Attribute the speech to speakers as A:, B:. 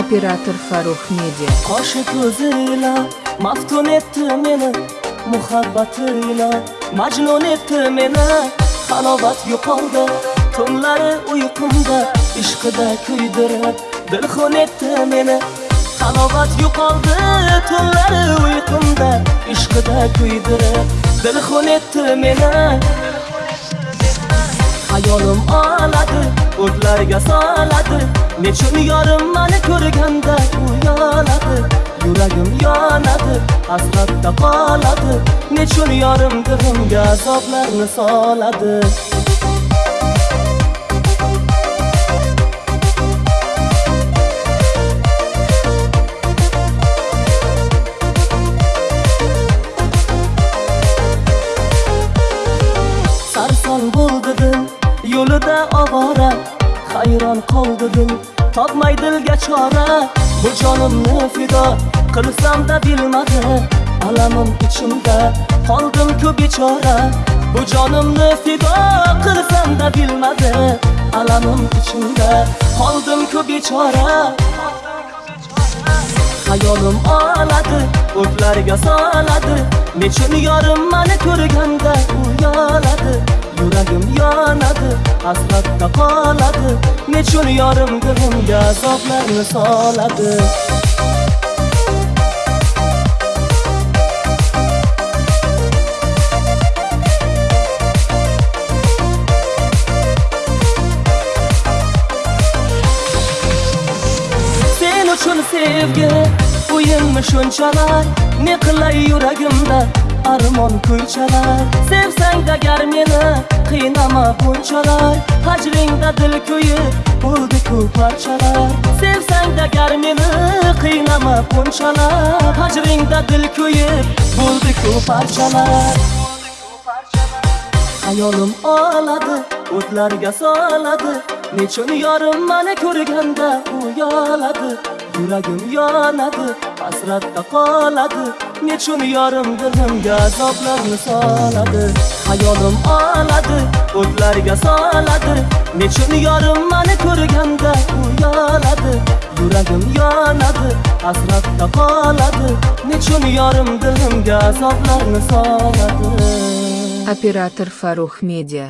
A: operator Farruh Media
B: qoshi ko'zila maftun etdi meni muhabbatila majnun etdi meni. Halovat yo'qoldi tunlari uyqumda ishqida kuydirib dilxun etdi meni. Halovat yo'qoldi tunlari uyqumda ishqida kuydirib dilxun etdi meni. Hayolim oladi o'tlarga soladi. Nechun yorim mani ko'rganda uyaladi yuragim yonadi hasratda qoladi. Nechun yorim dilimga azoblarni soladi? Yo'lida ovora hayron qoldim topmay dilga chora bu jonimni fido qilsam-da bilmadi alamim ichimda. Qoldim-ku bechora bu jonimni fido qilsam-da bilmadi alamim ichimda. Qoldim-ku bechora hayolim oladi o'tlarga soladi. Nechun yorim mani ko'rganda uyaladi yuragim yonadi hasratda qoladi. Nechun yorim dilimga azoblarni soladi. Sen uchun sevgi o'yinmi shunchalar. Ne qilay yuragimda armon kuychalar sevsang qiynama bunchalar hajringda dil kuyib bo'ldi-ku parchalar sevsang agar meni qiynama bunchalar hajringda dil kuyib bo'ldi-ku parchalar hayolim oladi o'tlarga soladi nechun yorim mani ko'rganda uyaladi yuragim yonadi hasratda qoladi. Nechun yorim dilimga azoblarni soladi hayolim oladi o'tlarga soladi nechun yorim mani ko'rganda uyaladi yuragim yonadi hasratda qoladi nechun yorim dilimga azoblarni soladi
A: operator Farruh Media